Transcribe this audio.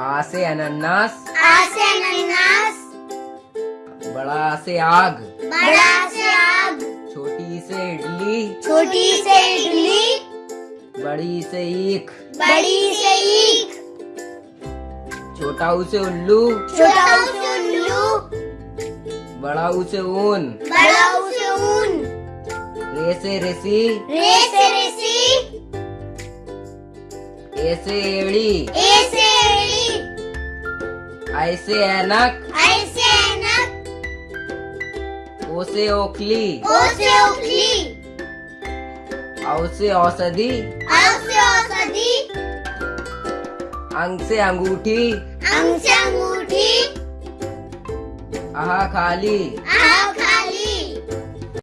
आ से अनानास आ से अनानास बड़ा से आग। बड़ा से आग। छोटी से इडली। छोटी से इडली। बड़ी से ईख। बड़ी से ईख। छोटा उसे उल्लू। छोटा से उल्लू। बड़ा उसे ऊन। बड़ा से ऊन। रे से ऋषि रे से ऋषि ए से एड़ी। ए से आई से ऐनक ऐसे ऐनक ओसे ओखली। ओसे ओखली। औसे औषधि। औसे औषधि। अंग से अंगूठी। अंग से अंगूठी। आहा खाली। आहा